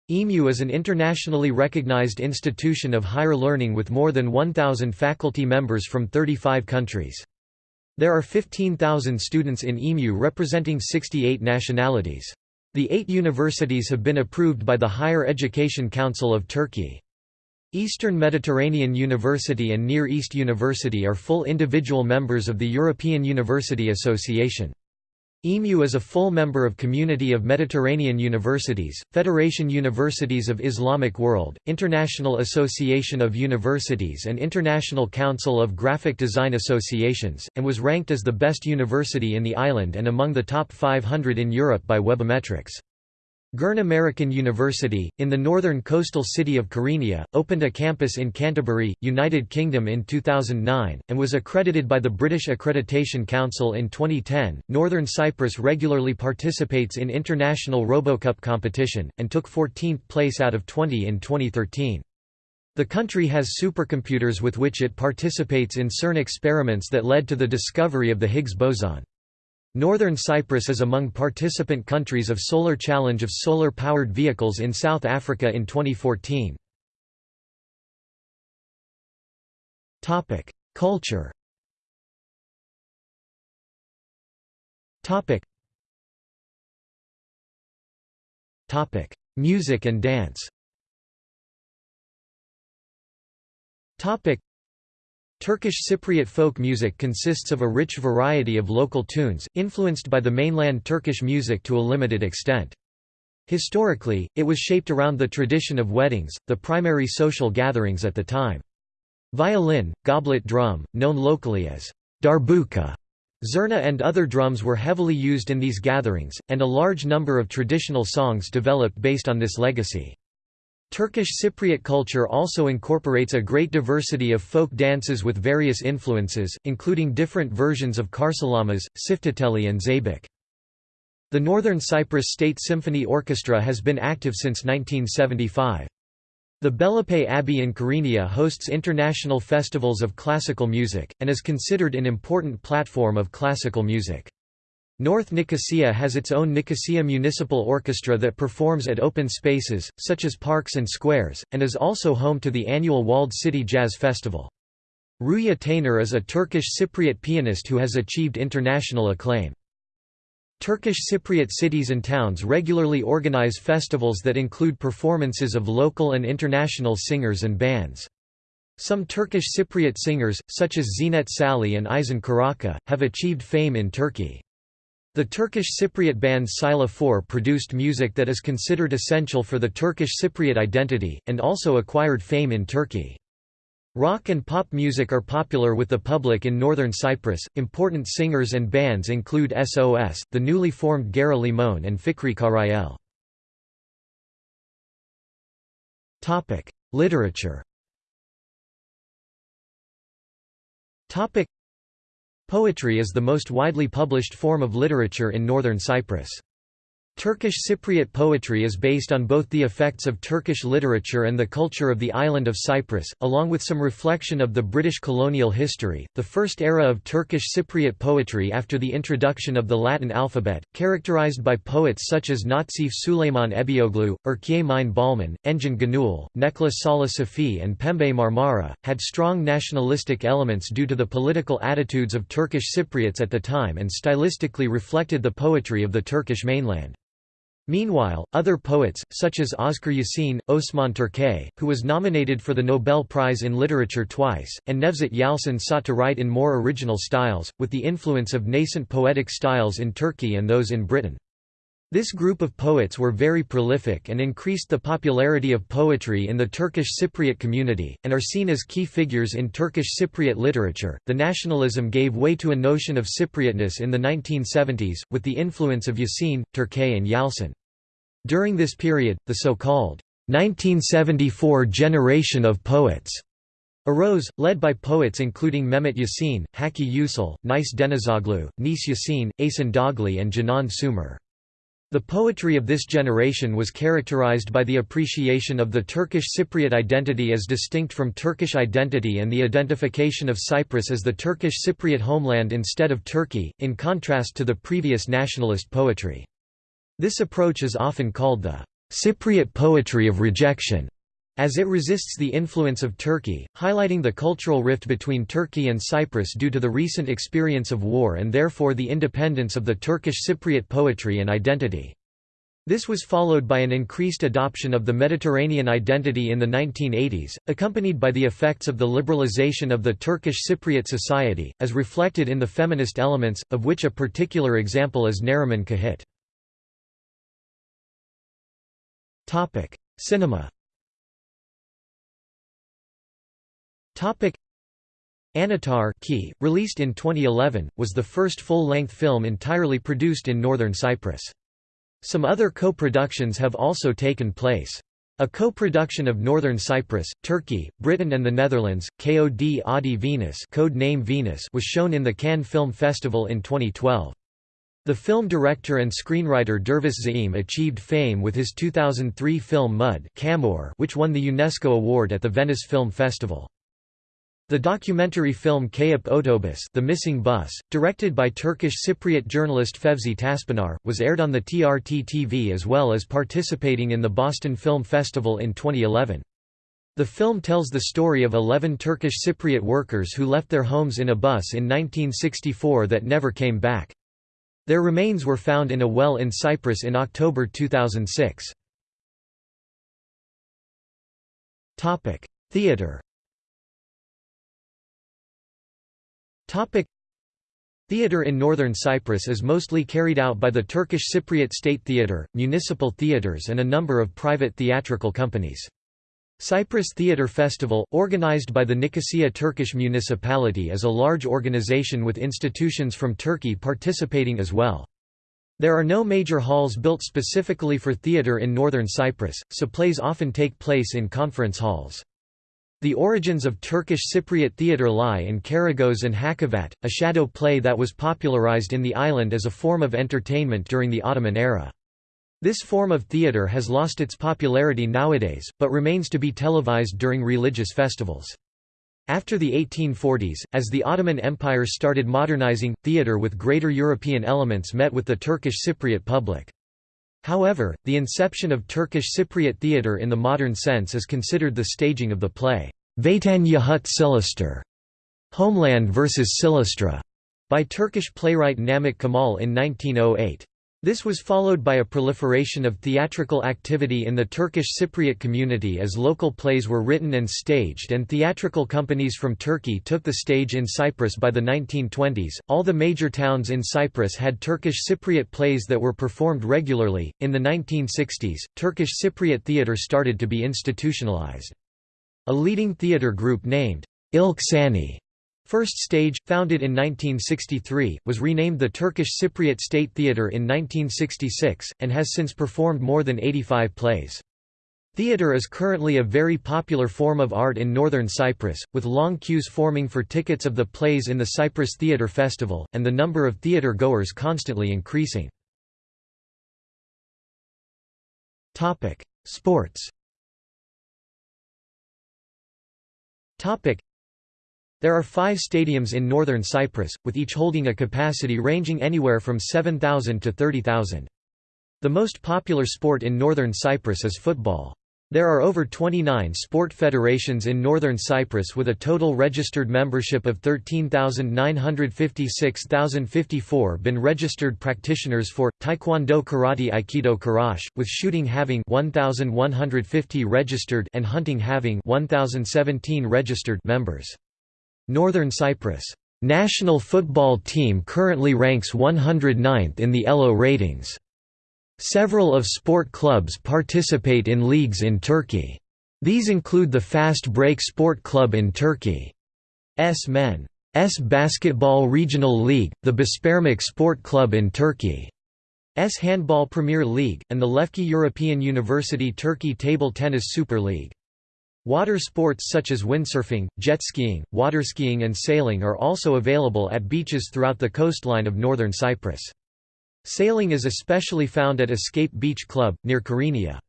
EMU is an internationally recognized institution of higher learning with more than 1,000 faculty members from 35 countries. There are 15,000 students in EMU representing 68 nationalities. The eight universities have been approved by the Higher Education Council of Turkey. Eastern Mediterranean University and Near East University are full individual members of the European University Association. EMU is a full member of Community of Mediterranean Universities, Federation Universities of Islamic World, International Association of Universities and International Council of Graphic Design Associations, and was ranked as the best university in the island and among the top 500 in Europe by Webometrics. Girne American University, in the northern coastal city of Kyrenia, opened a campus in Canterbury, United Kingdom in 2009, and was accredited by the British Accreditation Council in 2010. Northern Cyprus regularly participates in international RoboCup competition, and took 14th place out of 20 in 2013. The country has supercomputers with which it participates in CERN experiments that led to the discovery of the Higgs boson. Northern Cyprus is among participant countries of Solar Challenge of solar-powered vehicles in South Africa in 2014. Culture Music and dance Turkish Cypriot folk music consists of a rich variety of local tunes, influenced by the mainland Turkish music to a limited extent. Historically, it was shaped around the tradition of weddings, the primary social gatherings at the time. Violin, goblet drum, known locally as darbuka, zurna and other drums were heavily used in these gatherings, and a large number of traditional songs developed based on this legacy. Turkish Cypriot culture also incorporates a great diversity of folk dances with various influences, including different versions of karsalamas, çiftetelli and zeybek. The Northern Cyprus State Symphony Orchestra has been active since 1975. The Bellapais Abbey in Kyrenia hosts international festivals of classical music, and is considered an important platform of classical music. North Nicosia has its own Nicosia Municipal Orchestra that performs at open spaces, such as parks and squares, and is also home to the annual Walled City Jazz Festival. Rüya Taner is a Turkish Cypriot pianist who has achieved international acclaim. Turkish Cypriot cities and towns regularly organize festivals that include performances of local and international singers and bands. Some Turkish Cypriot singers, such as Ziynet Sali and Ayzen Karaka, have achieved fame in Turkey. The Turkish Cypriot band Sila 4 produced music that is considered essential for the Turkish Cypriot identity, and also acquired fame in Turkey. Rock and pop music are popular with the public in northern Cyprus. Important singers and bands include SOS, the newly formed Gara Limon, and Fikri Karayel. Topic: Literature. Topic: Poetry is the most widely published form of literature in northern Cyprus. Turkish Cypriot poetry is based on both the effects of Turkish literature and the culture of the island of Cyprus, along with some reflection of the British colonial history. The first era of Turkish Cypriot poetry after the introduction of the Latin alphabet, characterized by poets such as Nazif Süleyman Ebeoğlu, Urkiye Mine Balman, Engin Gönül, Necla Salih Suphi, and Pembe Marmara, had strong nationalistic elements due to the political attitudes of Turkish Cypriots at the time and stylistically reflected the poetry of the Turkish mainland. Meanwhile, other poets, such as Özker Yasin, Osman Türkay, who was nominated for the Nobel Prize in Literature twice, and Nevzat Yalçın sought to write in more original styles, with the influence of nascent poetic styles in Turkey and those in Britain. This group of poets were very prolific and increased the popularity of poetry in the Turkish Cypriot community, and are seen as key figures in Turkish Cypriot literature. The nationalism gave way to a notion of Cypriotness in the 1970s, with the influence of Yasin, Türkay, and Yalçın. During this period, the so-called 1974 generation of poets arose, led by poets including Mehmet Yasin, Hakkı Yücel, Nice Denizoglu, Neşe Yasin, Ayşen Dağlı and Canan Sumer. The poetry of this generation was characterized by the appreciation of the Turkish Cypriot identity as distinct from Turkish identity and the identification of Cyprus as the Turkish Cypriot homeland instead of Turkey, in contrast to the previous nationalist poetry. This approach is often called the Cypriot poetry of rejection, as it resists the influence of Turkey, highlighting the cultural rift between Turkey and Cyprus due to the recent experience of war and therefore the independence of the Turkish Cypriot poetry and identity. This was followed by an increased adoption of the Mediterranean identity in the 1980s, accompanied by the effects of the liberalization of the Turkish Cypriot society, as reflected in the feminist elements, of which a particular example is Neriman Cahit. Topic: Cinema. Topic: Anahtar Key, released in 2011, was the first full-length film entirely produced in northern Cyprus. Some other co-productions have also taken place. A co-production of Northern Cyprus, Turkey, Britain and the Netherlands, KOD Adi Venus, code name Venus was shown in the Cannes Film Festival in 2012. The film director and screenwriter Dervis Zaim achieved fame with his 2003 film Mud which won the UNESCO award at the Venice Film Festival. The documentary film Kayıp Otobüs The Missing Bus, directed by Turkish Cypriot journalist Fevzi Taşpınar, was aired on the TRT TV as well as participating in the Boston Film Festival in 2011. The film tells the story of 11 Turkish Cypriot workers who left their homes in a bus in 1964 that never came back. Their remains were found in a well in Cyprus in October 2006. Theatre Topic Theatre in northern Cyprus is mostly carried out by the Turkish Cypriot State Theatre, municipal theatres and a number of private theatrical companies. Cyprus Theatre Festival, organized by the Nicosia Turkish municipality is a large organization with institutions from Turkey participating as well. There are no major halls built specifically for theatre in northern Cyprus, so plays often take place in conference halls. The origins of Turkish Cypriot theatre lie in Karagöz and Hacivat, a shadow play that was popularized in the island as a form of entertainment during the Ottoman era. This form of theatre has lost its popularity nowadays, but remains to be televised during religious festivals. After the 1840s, as the Ottoman Empire started modernizing, theatre with greater European elements met with the Turkish Cypriot public. However, the inception of Turkish Cypriot theatre in the modern sense is considered the staging of the play, Vatan Yahut Silistra, Homeland vs. Silistra, by Turkish playwright Namık Kemal in 1908. This was followed by a proliferation of theatrical activity in the Turkish Cypriot community as local plays were written and staged and theatrical companies from Turkey took the stage in Cyprus by the 1920s. All the major towns in Cyprus had Turkish Cypriot plays that were performed regularly. In the 1960s, Turkish Cypriot theatre started to be institutionalized. A leading theatre group named Ilk Sahne First Stage, founded in 1963, was renamed the Turkish Cypriot State Theatre in 1966, and has since performed more than 85 plays. Theatre is currently a very popular form of art in northern Cyprus, with long queues forming for tickets of the plays in the Cyprus Theatre Festival, and the number of theatre goers constantly increasing. Sports there are five stadiums in northern Cyprus, with each holding a capacity ranging anywhere from 7,000 to 30,000. The most popular sport in northern Cyprus is football. There are over 29 sport federations in northern Cyprus with a total registered membership of 13,956,054 been registered practitioners for, Taekwondo Karate Aikido Karash, with shooting having 1,150 registered and hunting having 1,017 registered members. Northern Cyprus national football team currently ranks 109th in the ELO ratings. Several of sport clubs participate in leagues in Turkey. These include the Fast Break Sport Club in Turkey, S Men. S Basketball Regional League, the Beşparmak Sport Club in Turkey, S Handball Premier League, and the Lefke European University Turkey Table Tennis Super League. Water sports such as windsurfing, jet skiing, waterskiing and sailing are also available at beaches throughout the coastline of northern Cyprus. Sailing is especially found at Escape Beach Club, near Kyrenia.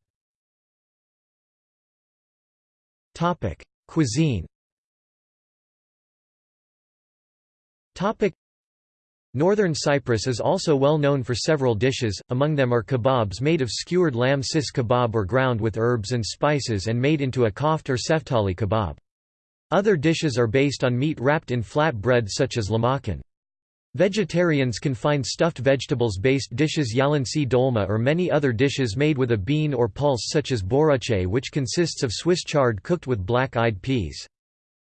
Cuisine Northern Cyprus is also well known for several dishes, among them are kebabs made of skewered lamb sis kebab or ground with herbs and spices and made into a koft or seftali kebab. Other dishes are based on meat wrapped in flat bread such as lahmacun. Vegetarians can find stuffed vegetables-based dishes yalansi dolma or many other dishes made with a bean or pulse such as börülce which consists of Swiss chard cooked with black-eyed peas.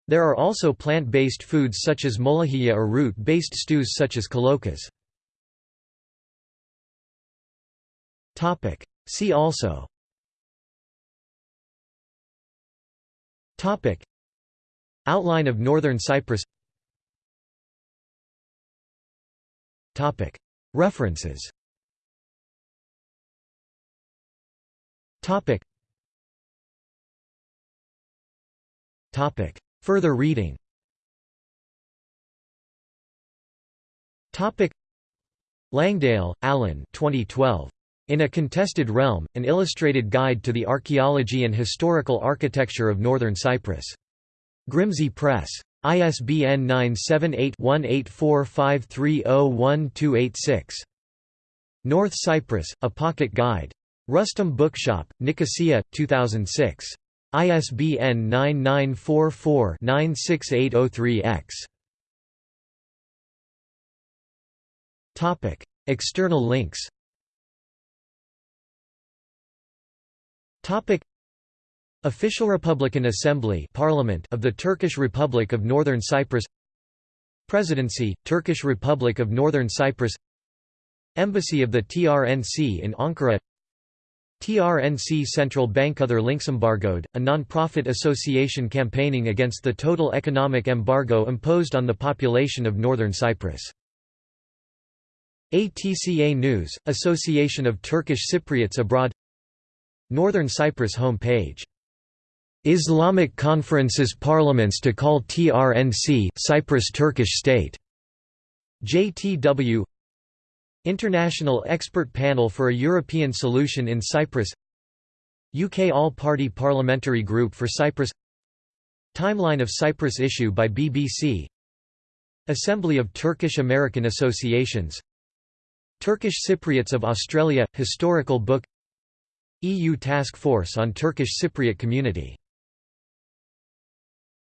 There are also plant-based foods such as molahiyya or root-based stews such as kolokas. See also Outline of Northern Cyprus References Topic. Topic. Further reading. Langdale, Alan 2012. In a Contested Realm, An Illustrated Guide to the Archaeology and Historical Architecture of Northern Cyprus. Grimsay Press. ISBN 978-1845301286. North Cyprus, A Pocket Guide. Rustum Bookshop, Nicosia, 2006. ISBN 9944-96803-X. External links. Topic: Official Republican Assembly Parliament of the Turkish Republic of Northern Cyprus. Presidency, Turkish Republic of Northern Cyprus. Embassy of the TRNC in Ankara TRNC Central Bank Other links embargoed, a non-profit association campaigning against the total economic embargo imposed on the population of Northern Cyprus. ATCA News, Association of Turkish Cypriots Abroad Northern Cyprus home page Islamic Conference's parliaments to call TRNC Cyprus Turkish state. JTW International Expert Panel for a European Solution in Cyprus. UK All-Party Parliamentary Group for Cyprus. Timeline of Cyprus issue by BBC Assembly of Turkish American Associations. Turkish Cypriots of Australia – Historical book. EU Task Force on Turkish Cypriot Community